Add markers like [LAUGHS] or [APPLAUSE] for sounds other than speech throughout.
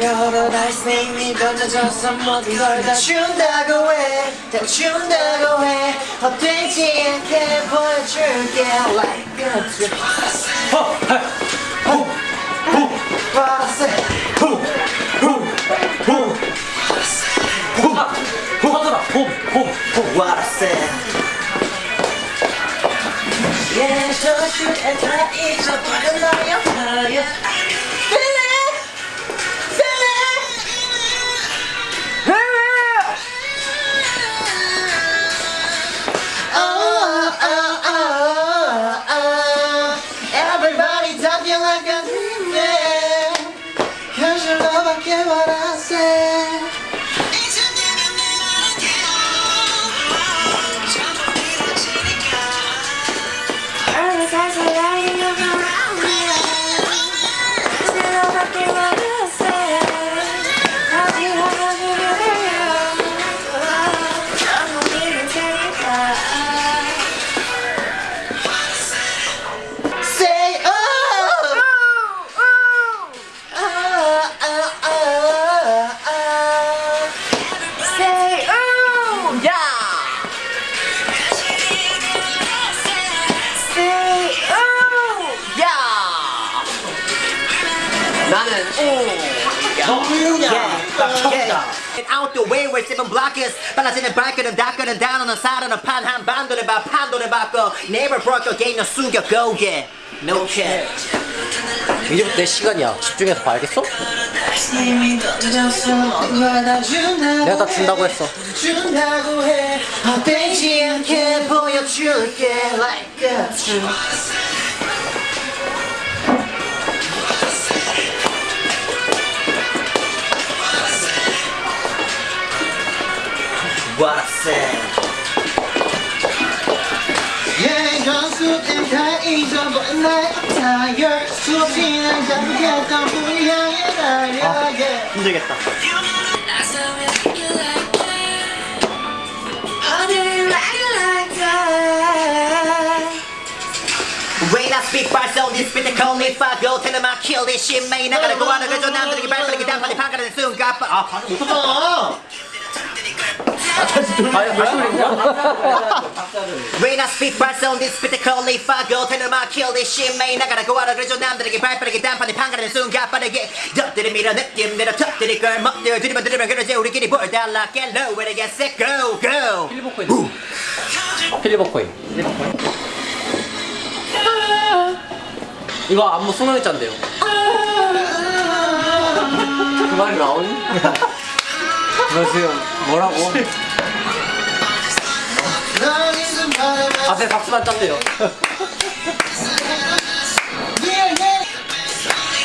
여러 날스님이 던져줘서 모든 걸 다 준다고 해 다 준다고 해 헛되지 않게 보여줄게 Like a trip I say Yeah, so should and try each other 나의 fire Feel 나는 Get out the way we're seven blockers 빨라지는 발걸음 닦아는 단어는 살아는 판. 한 반도를 봐 판도를 바꿔 Never broke again 너 숨겨 go get No cap 이제부터 내 시간이야. 집중해서 봐야겠어? 내가 다 준다고 했어. 준다고 해. 헛되지 않게 보여줄게. Like a truth Watson. I 잊어버린 나의 attire 수없이는 잠겼던 꿈을 향해 달려 아, I speak by this bit call me fucko Tell them I kill this shit, man. I gotta go out and I'm gonna 판가라는 순간 아, 방금 웃었잖아 When I speak so this me fuck them I kill this shit 나가는 거 하는 거죠 남들에게 발빠르게 단판에 판가르는 순간 빠르게 덕들이 밀어 느낌대로 턱들이 걸 먹들 들이면 들이면 그러지. 우리끼리 볼 달라 get low when I get sick. Go go. 필리버코인 필리버코인 이거 안무 수능이 짠대요. 그 말이 나오니? 너 지금 뭐라고? 앞에 박수만 짠대요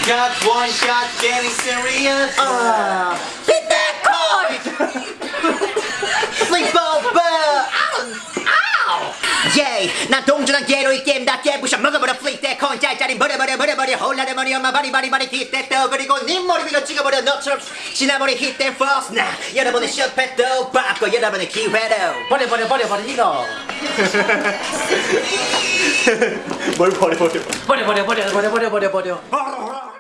Got one shot getting serious Uh, hit that chord! Sleep over! Ow! Ow! Yeah, 난 동전한 개로 이게 버려버려 홀라의 머리 엄마 바리 바리 바리. hit that though 그리고 네 머리 위로 찍어버려 너처럼. hit that false 나. 여러분의 셔패도 바꿔 여러분의 기회도 버려 버려 버려 버려 이거. [LAUGHS] 뭘 버려 버려. 버려 버려 버려 버려 버려 버려 버려 [LAUGHS]